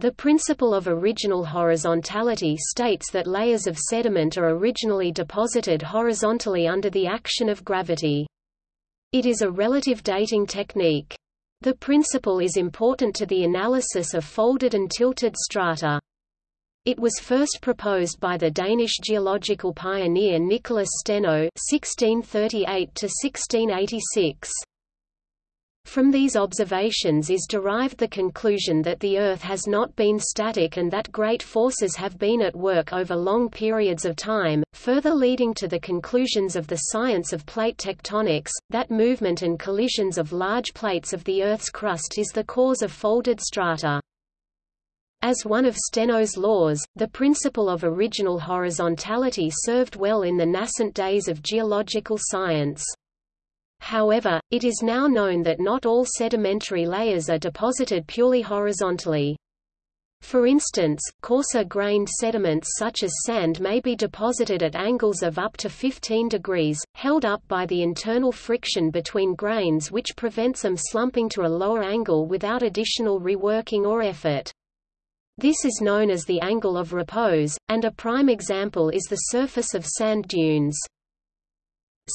The principle of original horizontality states that layers of sediment are originally deposited horizontally under the action of gravity. It is a relative dating technique. The principle is important to the analysis of folded and tilted strata. It was first proposed by the Danish geological pioneer Nicholas Steno (1638–1686). From these observations is derived the conclusion that the Earth has not been static and that great forces have been at work over long periods of time, further leading to the conclusions of the science of plate tectonics, that movement and collisions of large plates of the Earth's crust is the cause of folded strata. As one of Steno's laws, the principle of original horizontality served well in the nascent days of geological science. However, it is now known that not all sedimentary layers are deposited purely horizontally. For instance, coarser-grained sediments such as sand may be deposited at angles of up to 15 degrees, held up by the internal friction between grains which prevents them slumping to a lower angle without additional reworking or effort. This is known as the angle of repose, and a prime example is the surface of sand dunes.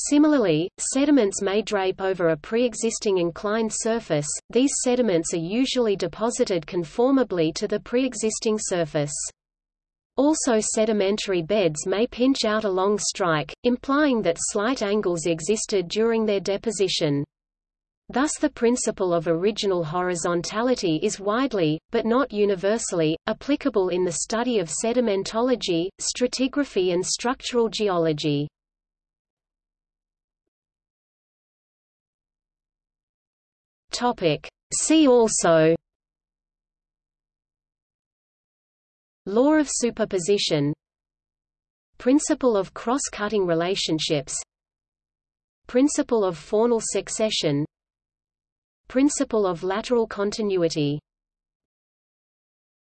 Similarly, sediments may drape over a pre-existing inclined surface, these sediments are usually deposited conformably to the pre-existing surface. Also sedimentary beds may pinch out along strike, implying that slight angles existed during their deposition. Thus the principle of original horizontality is widely, but not universally, applicable in the study of sedimentology, stratigraphy and structural geology. Topic. See also Law of superposition Principle of cross-cutting relationships Principle of faunal succession Principle of lateral continuity